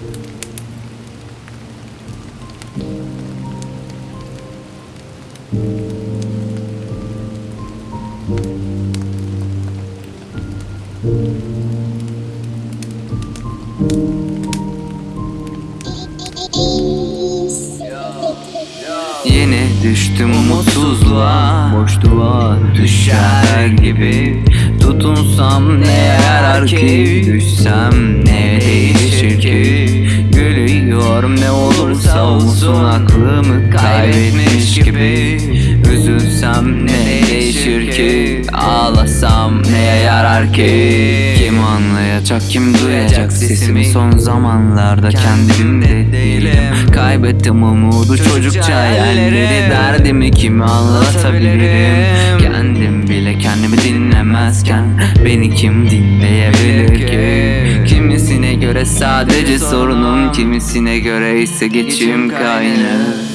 Yine düştüm umutsuzluğa Boşluğa düşer gibi Tutunsam ne yarar ki? Düşsem ne değişir ki? Gülüyorum ne olursa olsun Aklımı kaybetmiş gibi. Üzülsem ne değişir ki? Ağlasam ne yarar ki Kim anlayacak kim duyacak sesimi Son zamanlarda kendimde değilim. Kaybettim umudu çocukça hayalleri Derdimi kime anlatabilirim? Kendim bile kendimi dinlemezken Beni kim dinleyebilir ki? Kimisine göre sadece sorunum Kimisine göre ise geçim kaynağı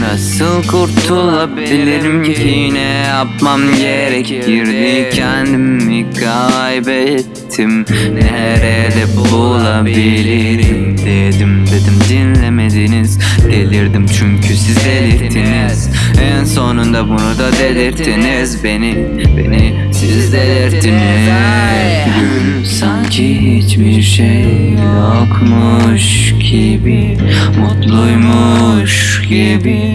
Nasıl kurtulabilirim ki? Ne yapmam gerekirdi? Kendimi kaybettim. Nerede bulabilirim dedim dedim. Dinlemediniz. Delirdim çünkü siz delirttiniz. En sonunda bunu da delirttiniz. Beni, beni siz delirttiniz. Sanki hiçbir şey yokmuş gibi Mutluymuş gibi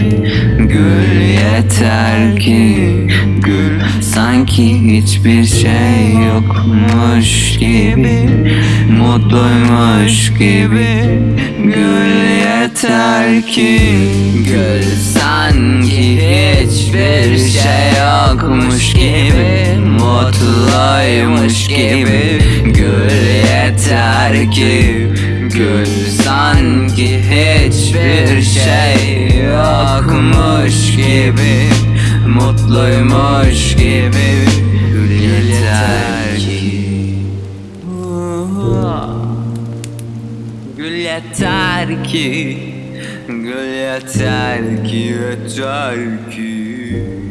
Gül yeter ki Gül sanki hiçbir şey yokmuş gibi Mutluymuş gibi Gül yeter ki Gül sanki hiçbir şey yokmuş gibi Mutluymuş gibi Gül yeter ki Gül sanki hiçbir şey Mutluymuş gibi Gül yeter ki. Gül yeter ki. Gül yeter ki Yeter ki